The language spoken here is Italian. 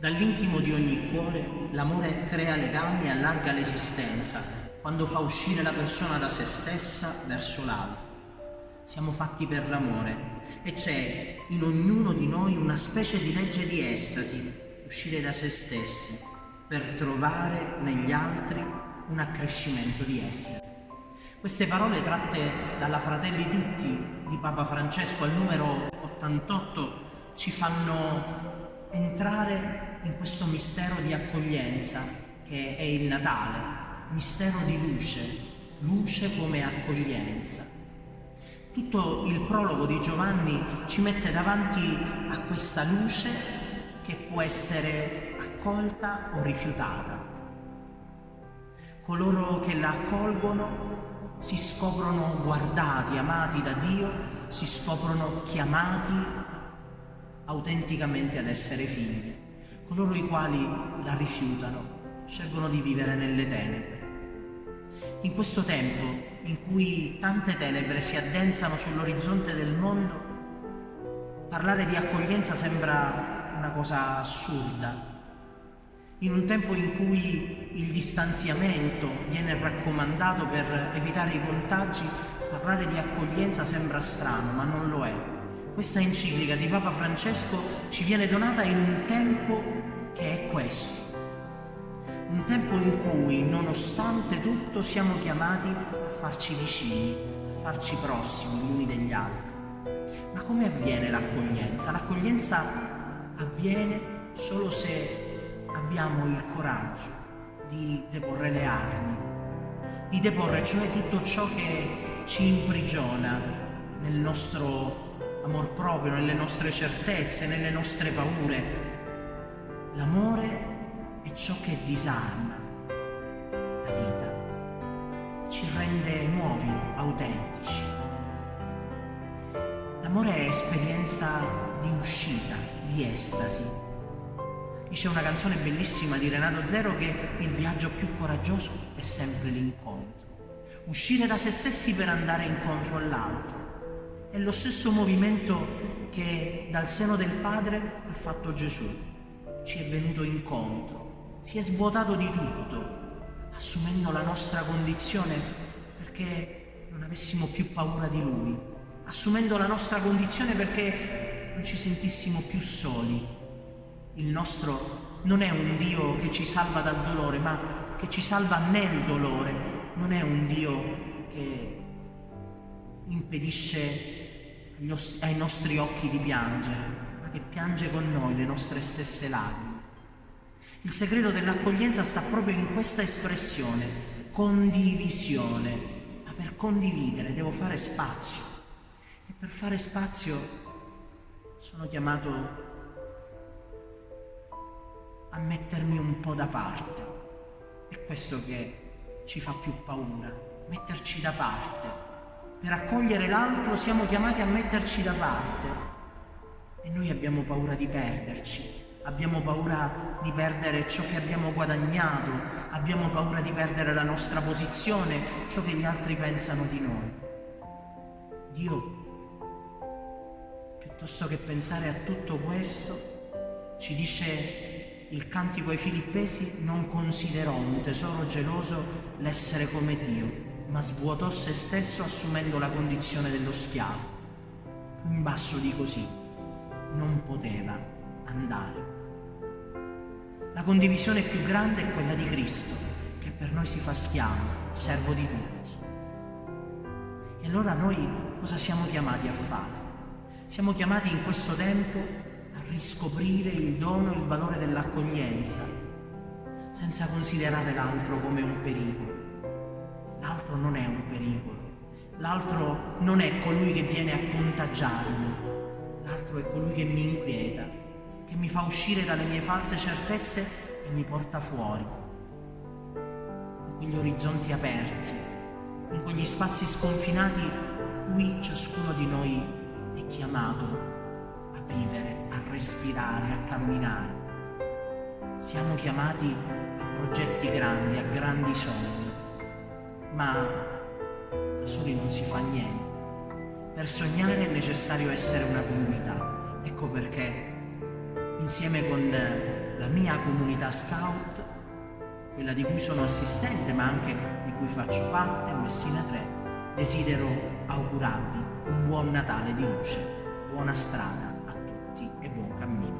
Dall'intimo di ogni cuore l'amore crea legami e allarga l'esistenza quando fa uscire la persona da se stessa verso l'altro. Siamo fatti per l'amore e c'è in ognuno di noi una specie di legge di estasi, uscire da se stessi per trovare negli altri un accrescimento di essere. Queste parole tratte dalla Fratelli Tutti di Papa Francesco al numero 88 ci fanno entrare questo mistero di accoglienza che è il Natale, mistero di luce, luce come accoglienza. Tutto il prologo di Giovanni ci mette davanti a questa luce che può essere accolta o rifiutata. Coloro che la accolgono si scoprono guardati, amati da Dio, si scoprono chiamati autenticamente ad essere figli. Coloro i quali la rifiutano scelgono di vivere nelle tenebre. In questo tempo in cui tante tenebre si addensano sull'orizzonte del mondo, parlare di accoglienza sembra una cosa assurda. In un tempo in cui il distanziamento viene raccomandato per evitare i contagi, parlare di accoglienza sembra strano, ma non lo è. Questa enciclica di Papa Francesco ci viene donata in un tempo che è questo. Un tempo in cui, nonostante tutto, siamo chiamati a farci vicini, a farci prossimi gli uni degli altri. Ma come avviene l'accoglienza? L'accoglienza avviene solo se abbiamo il coraggio di deporre le armi, di deporre cioè tutto ciò che ci imprigiona nel nostro amor proprio, nelle nostre certezze, nelle nostre paure. L'amore è ciò che disarma la vita e ci rende nuovi, autentici. L'amore è esperienza di uscita, di estasi. Dice una canzone bellissima di Renato Zero che il viaggio più coraggioso è sempre l'incontro. Uscire da se stessi per andare incontro all'altro. È lo stesso movimento che dal seno del Padre ha fatto Gesù. Ci è venuto incontro, si è svuotato di tutto, assumendo la nostra condizione perché non avessimo più paura di Lui, assumendo la nostra condizione perché non ci sentissimo più soli. Il nostro non è un Dio che ci salva dal dolore, ma che ci salva nel dolore, non è un Dio che impedisce ai nostri occhi di piangere, ma che piange con noi le nostre stesse lacrime. Il segreto dell'accoglienza sta proprio in questa espressione, condivisione. Ma per condividere devo fare spazio e per fare spazio sono chiamato a mettermi un po' da parte. È questo che ci fa più paura, metterci da parte. Per accogliere l'altro siamo chiamati a metterci da parte. E noi abbiamo paura di perderci, abbiamo paura di perdere ciò che abbiamo guadagnato, abbiamo paura di perdere la nostra posizione, ciò che gli altri pensano di noi. Dio, piuttosto che pensare a tutto questo, ci dice il cantico ai Filippesi, non considerò un tesoro geloso l'essere come Dio, ma svuotò se stesso assumendo la condizione dello schiavo. Più in basso di così non poteva andare. La condivisione più grande è quella di Cristo, che per noi si fa schiavo, servo di tutti. E allora noi cosa siamo chiamati a fare? Siamo chiamati in questo tempo a riscoprire il dono e il valore dell'accoglienza, senza considerare l'altro come un pericolo l'altro non è un pericolo, l'altro non è colui che viene a contagiarmi, l'altro è colui che mi inquieta, che mi fa uscire dalle mie false certezze e mi porta fuori, in quegli orizzonti aperti, in quegli spazi sconfinati cui ciascuno di noi è chiamato a vivere, a respirare, a camminare. Siamo chiamati a progetti grandi, a grandi sogni ma da soli non si fa niente. Per sognare è necessario essere una comunità. Ecco perché insieme con la mia comunità scout, quella di cui sono assistente ma anche di cui faccio parte, Messina 3, desidero augurarvi un buon Natale di luce, buona strada a tutti e buon cammino.